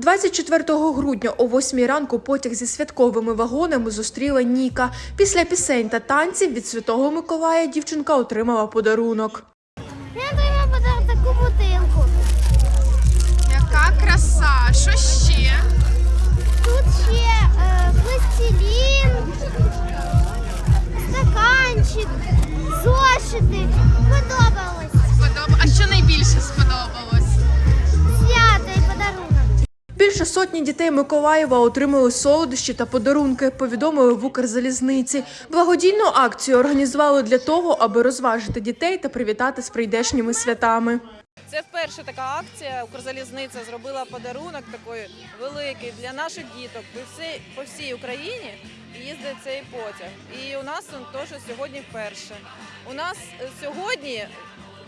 24 грудня о 8 ранку потяг зі святковими вагонами зустріла Ніка. Після пісень та танців від Святого Миколая дівчинка отримала подарунок. Я отримав подарунок таку бутилку. Яка краса! Що ще? Тут ще е, пластилін, стаканчик, зошити. Подобалось. Сподоб... А що найбільше сподобалось? Більше сотні дітей Миколаєва отримали солодощі та подарунки. Повідомили в Укрзалізниці. Благодійну акцію організували для того, аби розважити дітей та привітати з прийдешніми святами. Це вперше така акція. Укрзалізниця зробила подарунок такий великий для наших діток по всій, Україні. Їздить цей потяг. І у нас він теж сьогодні вперше. У нас е, сьогодні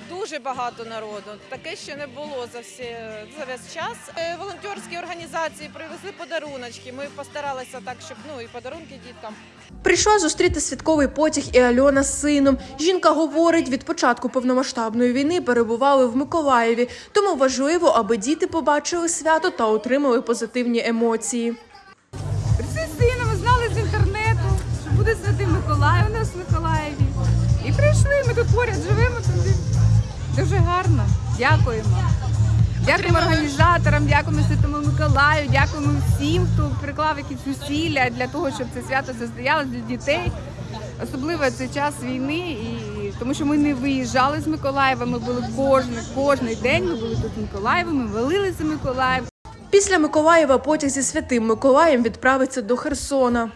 дуже багато народу. Таке ще не було за всі за весь час. Е, Волонтерські організації привезли подаруночки. Ми постаралися так, щоб ну і подарунки діткам. Прийшла зустріти святковий потяг і Альона з сином. Жінка говорить, від початку повномасштабної війни перебували в Миколаєві, тому важливо, аби діти побачили свято та отримали позитивні емоції. Прийшли з сином, ми знали з інтернету, що буде Святий Миколай у нас в Миколаєві. І прийшли, ми тут поряд живемо туди. Гарно. Дякуємо. Дякуємо організаторам, дякуємо Святому Миколаю, дякуємо всім, хто приклав якісь зусилля для того, щоб це свято состоялось для дітей. Особливо цей час війни, і тому що ми не виїжджали з Миколаєва. Ми були кожен, кожний день. Ми були тут в Миколаєві, ми велилися Миколаїв. Після Миколаєва потяг зі святим Миколаєм відправиться до Херсона.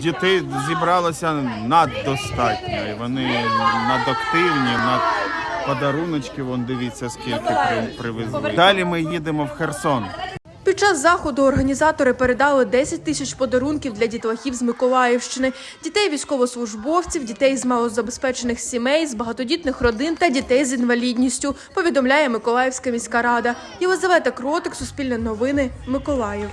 Дітей зібралося наддостатньо, і вони надактивні, над подаруночки, вон дивіться, скільки при- привезли. Далі ми їдемо в Херсон. Під час заходу організатори передали 10 тисяч подарунків для дітлахів з Миколаївщини, дітей військовослужбовців, дітей з малозабезпечених сімей, з багатодітних родин та дітей з інвалідністю. Повідомляє Миколаївська міська рада. Єлизавета Кротик, Суспільне новини, Миколаїв.